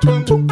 Chúc